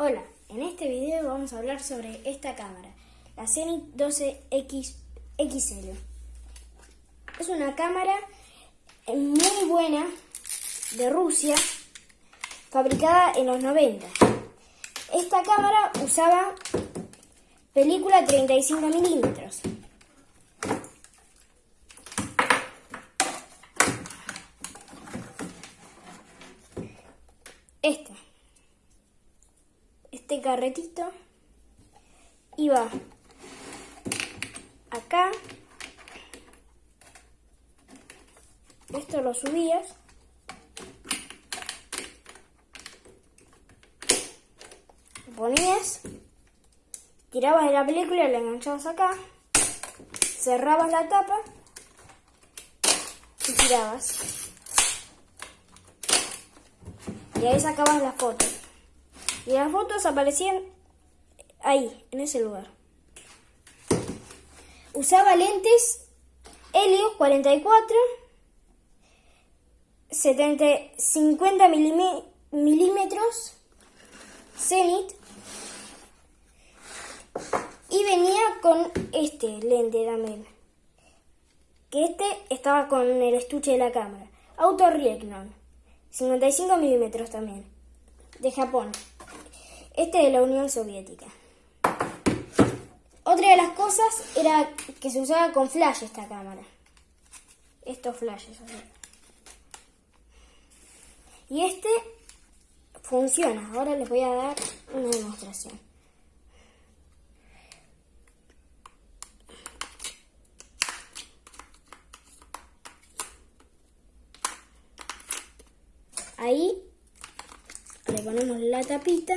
Hola, en este video vamos a hablar sobre esta cámara, la Zenith 12X XL. Es una cámara muy buena de Rusia, fabricada en los 90. Esta cámara usaba película 35 milímetros. Esta este carretito iba acá. Esto lo subías. Lo ponías. Tirabas de la película, la enganchabas acá. Cerrabas la tapa. Y tirabas. Y ahí sacabas las fotos. Y las fotos aparecían ahí, en ese lugar. Usaba lentes Helios 44, 70, 50 milímetros, Zenith, y venía con este lente también, que este estaba con el estuche de la cámara, Auto Riegnon, 55 milímetros también, de Japón. Este de la Unión Soviética. Otra de las cosas era que se usaba con flash esta cámara. Estos flashes. Y este funciona. Ahora les voy a dar una demostración. Ahí le ponemos la tapita.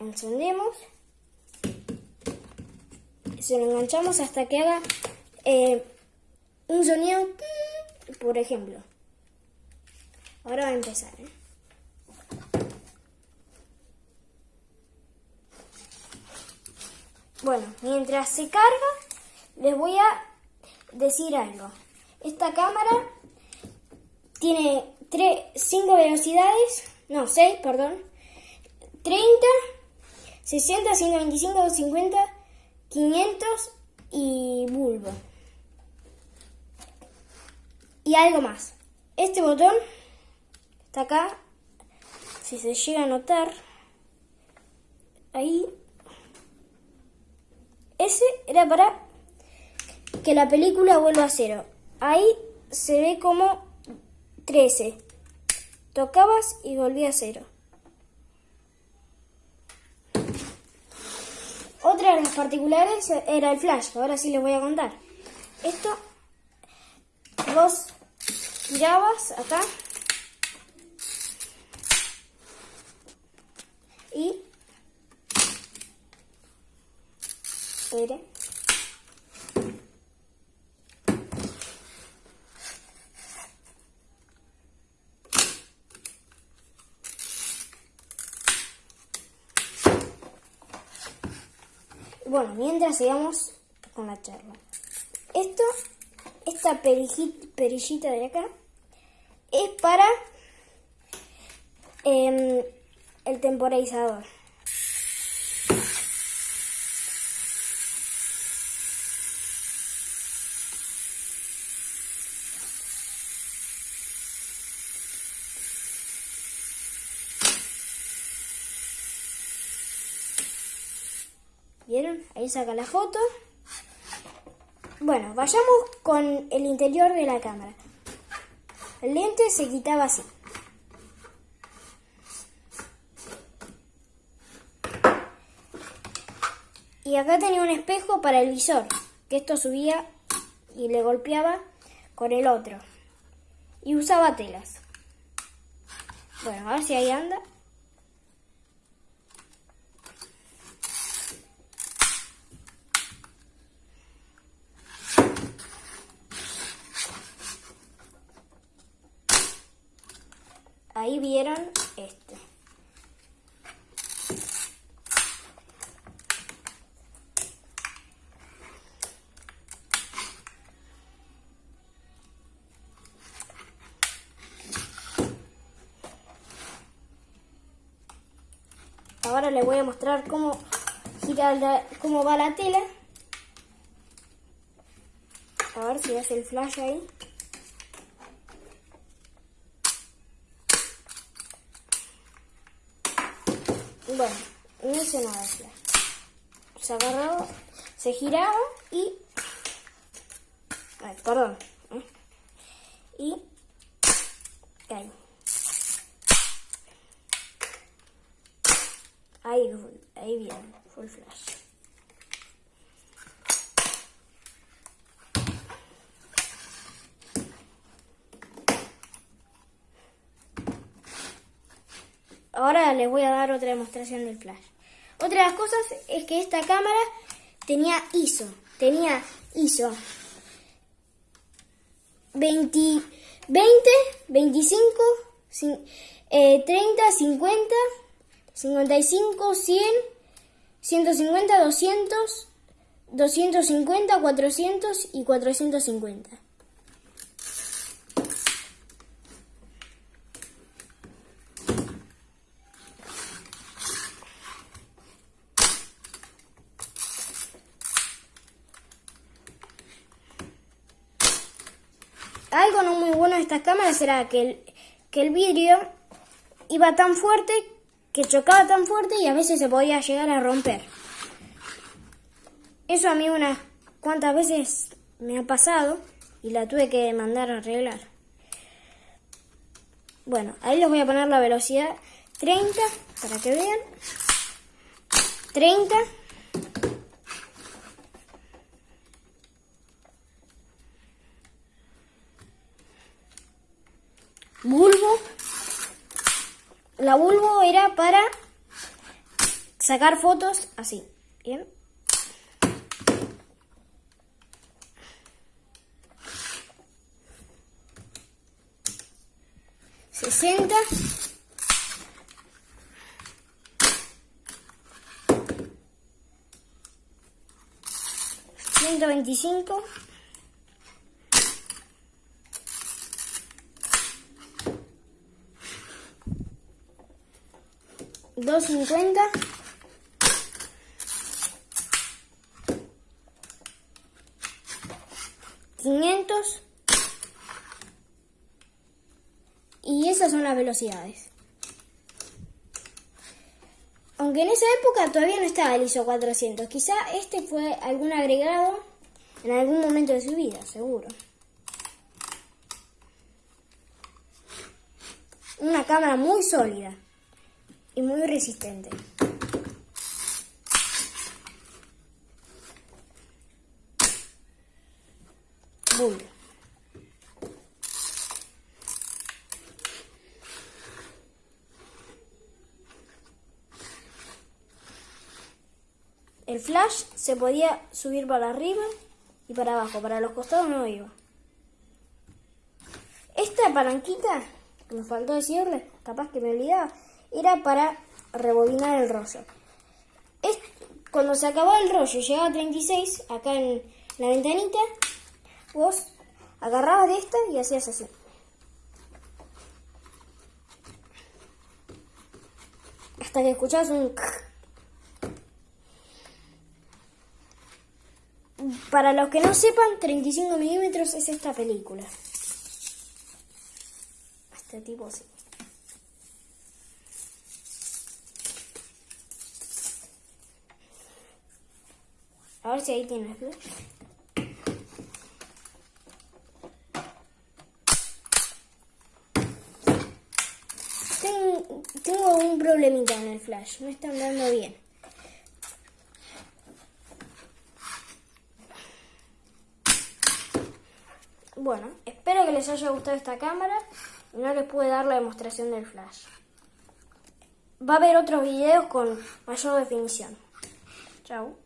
Encendemos, se lo enganchamos hasta que haga eh, un sonido, por ejemplo. Ahora va a empezar. ¿eh? Bueno, mientras se carga, les voy a decir algo. Esta cámara tiene 5 velocidades, no, 6, perdón, 30 60, 125, 250, 500 y bulbo. Y algo más. Este botón está acá. Si se llega a notar, ahí. Ese era para que la película vuelva a cero. Ahí se ve como 13. Tocabas y volvía a cero. Otra de las particulares era el flash, ahora sí les voy a contar. Esto, vos tirabas acá y... Bueno, mientras sigamos con la charla. Esto, esta perillita de acá, es para em, el temporizador. ¿Vieron? Ahí saca la foto. Bueno, vayamos con el interior de la cámara. El lente se quitaba así. Y acá tenía un espejo para el visor, que esto subía y le golpeaba con el otro. Y usaba telas. Bueno, a ver si ahí anda. Ahí vieron este. Ahora les voy a mostrar cómo girar la, cómo va la tela. A ver si hace el flash ahí. Bueno, no hice nada flash. Se agarraba, se giraba y... Ay, perdón. ¿eh? Y... Ahí. Ahí, ahí bien, full flash. Ahora les voy a dar otra demostración del flash. Otra de las cosas es que esta cámara tenía ISO. Tenía ISO 20, 20 25, 30, 50, 55, 100, 150, 200, 250, 400 y 450. Algo no muy bueno de estas cámaras era que el, que el vidrio iba tan fuerte, que chocaba tan fuerte y a veces se podía llegar a romper. Eso a mí unas cuantas veces me ha pasado y la tuve que mandar a arreglar. Bueno, ahí les voy a poner la velocidad 30 para que vean. 30. Bulbo. La bulbo era para sacar fotos así. Bien. Sesenta. Ciento veinticinco. 250 500 y esas son las velocidades. Aunque en esa época todavía no estaba el ISO 400 quizá este fue algún agregado en algún momento de su vida seguro. Una cámara muy sólida y muy resistente. Bull. El flash se podía subir para arriba y para abajo, para los costados no iba. Esta palanquita, me faltó decirle, capaz que me olvidaba, era para rebobinar el rollo. Es, cuando se acababa el rollo, llegaba a 36, acá en la ventanita, vos agarrabas de esta y hacías así. Hasta que escuchabas un... Para los que no sepan, 35 milímetros es esta película. Este tipo así. A ver si ahí tienes luz. Tengo, un problemita en el flash, no está andando bien. Bueno, espero que les haya gustado esta cámara y no les pude dar la demostración del flash. Va a haber otros videos con mayor definición. Chao.